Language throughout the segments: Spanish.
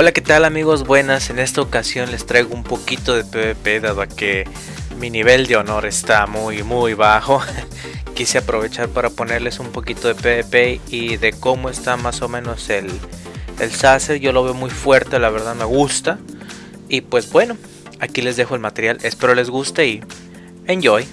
Hola qué tal amigos, buenas, en esta ocasión les traigo un poquito de PvP dado a que mi nivel de honor está muy muy bajo. Quise aprovechar para ponerles un poquito de PvP y de cómo está más o menos el, el Sacer Yo lo veo muy fuerte, la verdad me gusta Y pues bueno, aquí les dejo el material, espero les guste y enjoy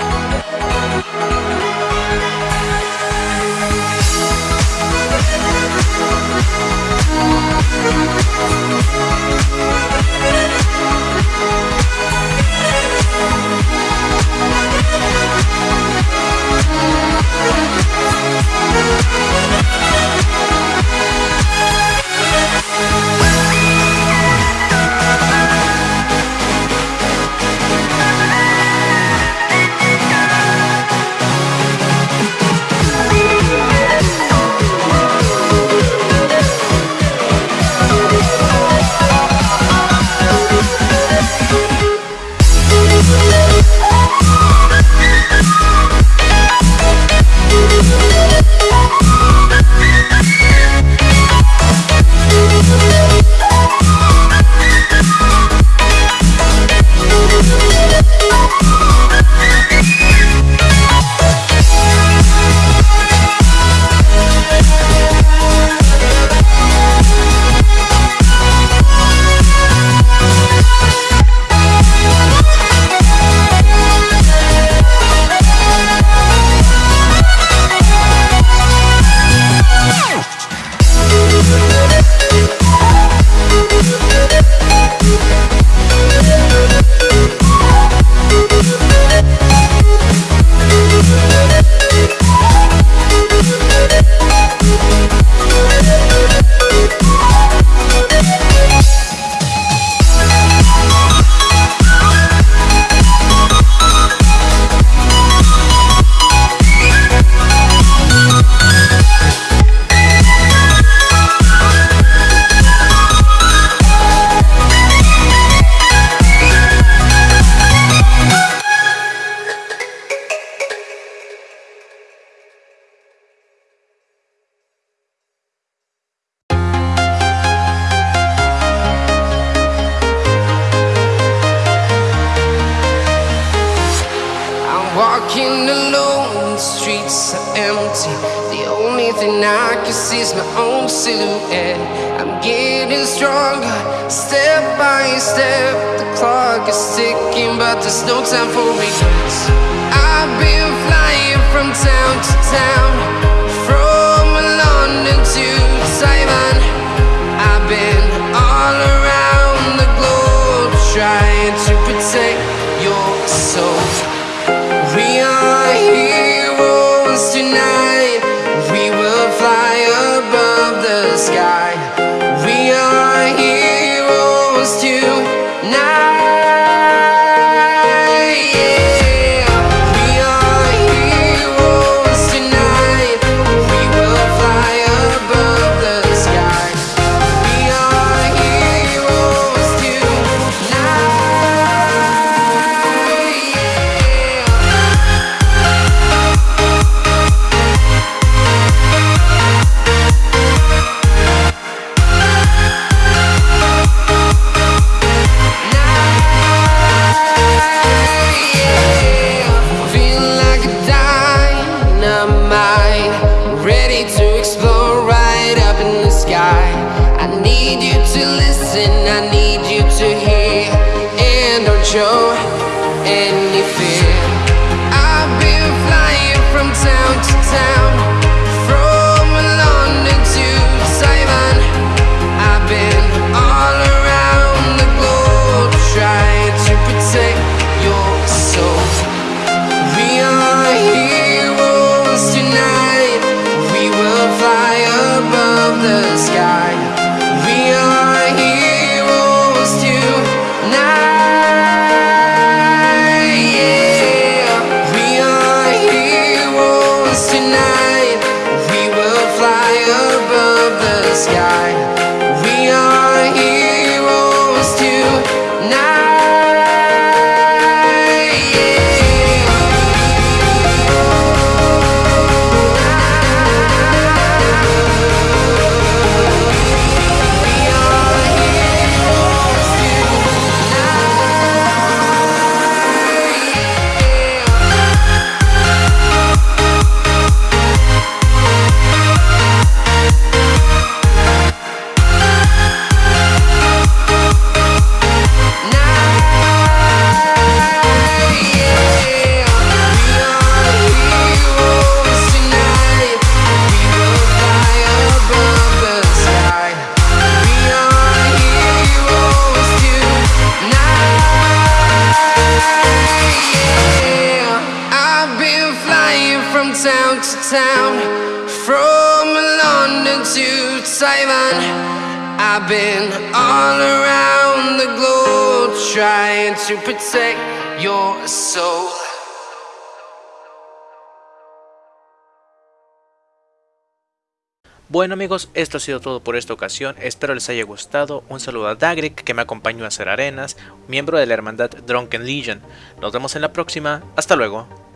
Bye. walking alone, the streets are empty. The only thing I can see is my own silhouette. I'm getting stronger, step by step. The clock is ticking, but there's no time for regrets. London all around the globe protect your soul. Bueno amigos, esto ha sido todo por esta ocasión, espero les haya gustado, un saludo a Dagric que me acompañó a hacer arenas, miembro de la hermandad Drunken Legion, nos vemos en la próxima, hasta luego.